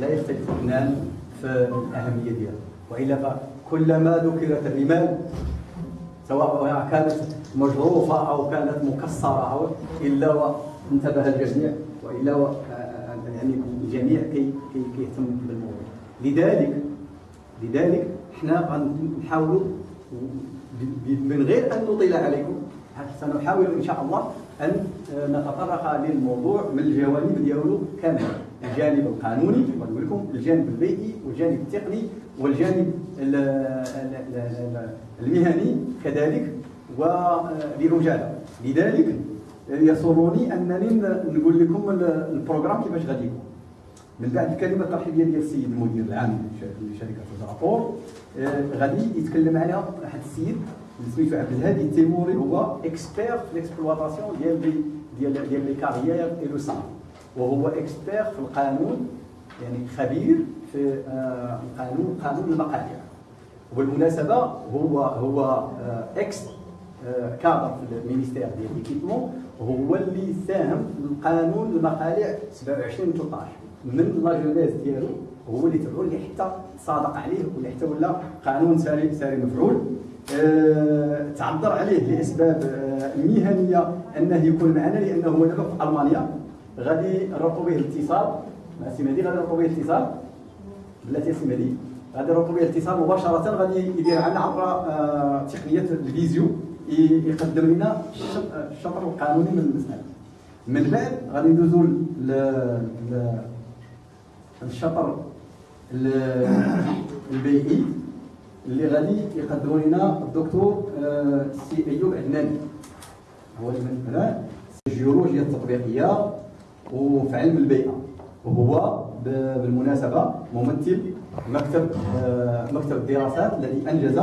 لا يختلف اثنان في الأهمية ديالها. وإلا فكلما ذكرت الرمال سواء كانت مجروفة أو كانت مكسرة أو إلا وانتبه الجميع وإلا و... يعني الجميع كي كيهتم بالموضوع. لذلك لذلك إحنا غنحاولوا من غير أن نطيل عليكم سنحاول إن شاء الله أن نتطرق للموضوع من الجوانب ديالو كاملة. الجانب القانوني ونقول لكم الجانب البيئي والجانب التقني والجانب المهني كذلك وبرجاله لذلك يسرني أنني نقول لكم البروغرام كيفاش غادي يكون. من بعد الكلمة الترحيبيه ديال السيد المدير العام لشركة الرابور غادي يتكلم عليها واحد السيد سميتو عبد الهادي التيموري هو expert في ال exploitation ديال ديال ديال les carrières et وهو اكسبير في القانون يعني خبير في القانون قانون المقاطع وبالمناسبة هو هو ex-cadre في ال ministère ديال l'équipement هو اللي ساهم في القانون المقالع 27 13 من la genèse ديالو هو اللي تبعو اللي حتى صادق عليه واللي حتى ولا قانون ساري ساري مفعول. أه تعذر عليه لأسباب مهنية أنه يكون معنا لأنه هو دابا في ألمانيا. غادي نربطوا به الاتصال. مع سي مهدي غادي نربطوا به الاتصال. بلاتي سي مهدي غادي نربطوا به الاتصال مباشرة. غادي يدير عنا عبر أه تقنية ال visio. يقدم لنا الشطر القانوني من المسألة. من بعد غادي ندوزو للشطر البيئي. اللي غادي يقدموا لنا الدكتور سي أيوب عدناني هو من الجيولوجيا التطبيقية. وفي علم البيئة. وهو بالمناسبة ممثل مكتب مكتب الدراسات الذي أنجز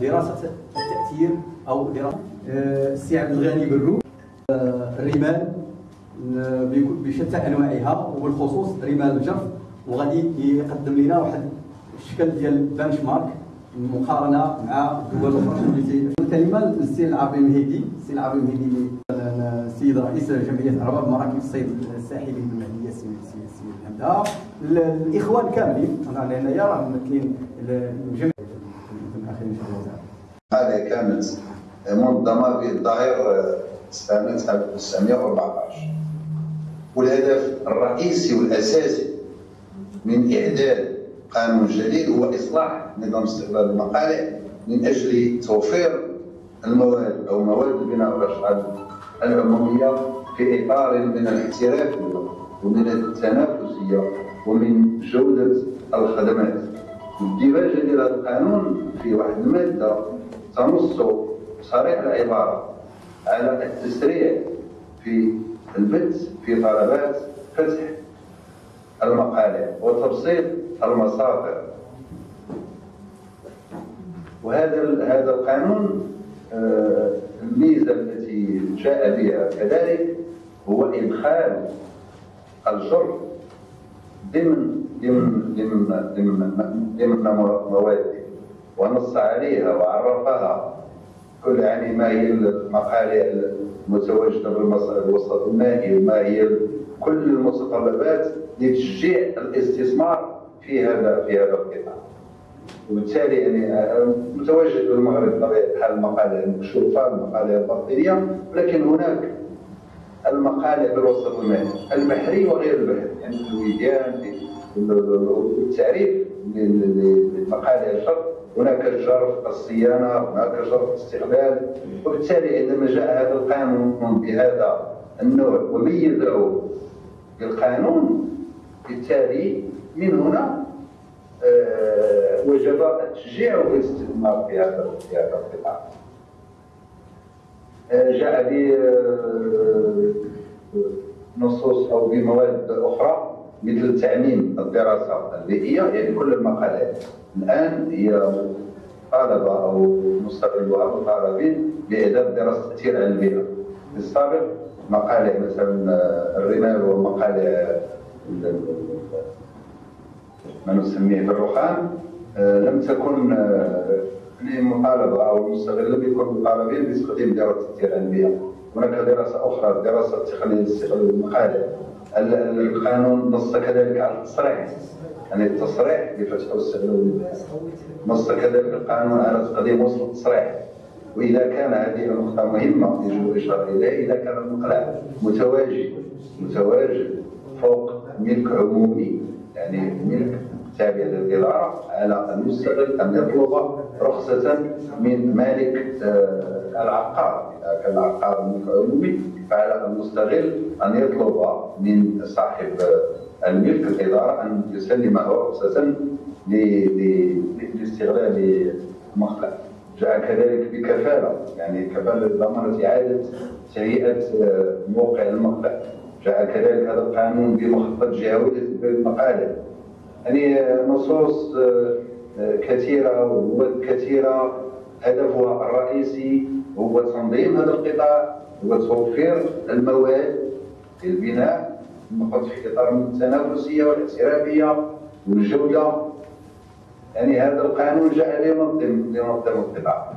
دراسة التاثير أو دراسة السي عبد الغني بالرو الرمال بشتى أنواعها وبالخصوص رمال الجرف. وغادي يقدم لنا واحد الشكل ديال benchmark مقارنة مع الدول الاخرى الكلمة؟ للسي العربي المهيدي السي العربي المهيدي السيد رئيس جمعية ارباب مراكب الصيد الساحلي بالمهديه السي السي حمده الإخوان كاملين أنا هنايا راه ممثلين الجمعيه الاخرين إن شاء الله. هذه كانت منظمه في الظاهر سنة 1914 والهدف الرئيسي والأساسي من إعداد قانون جديد هو إصلاح نظام استقبال المقالع من أجل توفير المواد أو مواد البناء والاشغال العموميه في إطار من الاحتراف ومن التنافسيه ومن جودة الخدمات. الديباجه ديال هذا القانون في واحد المادة تنص صريح العبارة على التسريع في البث في طلبات فتح المقالع وتبسيط المصادر. وهذا هذا القانون الميزة التي جاء بها كذلك هو إدخال الجرف ضمن ضمن ضمن ضمن ضمن مواد ونص عليها وعرفها. كل يعني ما هي المقالع المتواجدة بالوسط المائي وما هي كل المتطلبات لتشجيع الاستثمار في هذا في هذا القطاع. وبالتالي يعني متواجد بالمغرب بطبيعة الحال المقالع المكشوفه المقالع الباطنيه ولكن هناك المقالع بالوسط المائي البحري وغير البحري يعني الوديان والتعريف للمقالع الشرق هناك الجرف الصيانة هناك جرف الاستقبال وبالتالي عندما جاء هذا القانون بهذا النوع وميزه بالقانون بالتالي من هنا آه وجب التشجيع والاستثمار في هذا في هذا القطاع. آه جاء بنصوص أو بمواد أخرى مثل تعميم الدراسة البيئيه يعني كل المقالات الآن هي طالبة أو مستغلوها مطالبين باعداد دراسة التاثير على البيئه. في السابق مقالع مثلا الرمال ومقالع ما نسميه بالرخام لم تكن مطالبة أو المستغل لم يكن مطالبين باستخدام دراسة التاثير على البيئه. هناك دراسة أخرى دراسة استغلال المقالع القانون نص كذلك على التصريح. يعني التصريح لفتح واستغلال نص كذلك القانون على تقديم وصل التصريح. وإذا كان هذه النقطة مهمة يجب الإشارة إليها. إذا كان المقلع متواجد متواجد فوق ملك عمومي يعني ملك تابع للإدارة على المستغل أن يطلب رخصة من مالك آه، العقار. إذا كان العقار ملك عمومي فعلى المستغل أن يطلب من صاحب الملك الإدارة أن يسلمه رخصة لاستغلال المقلع جاء كذلك بكفالة يعني كفالة ضمانة إعادة تهيئه آه، موقع المقلع جاء كذلك هذا القانون بمخطط جهويه المقالب يعني نصوص آه، آه، كثيرة ومواد كثيرة. هدفها الرئيسي هو تنظيم هذا القطاع هو توفير المواد للبناء نقط في إطار التنافسية والاحترافية والجودة. يعني هذا القانون جاء لينظم لينظم القطاع.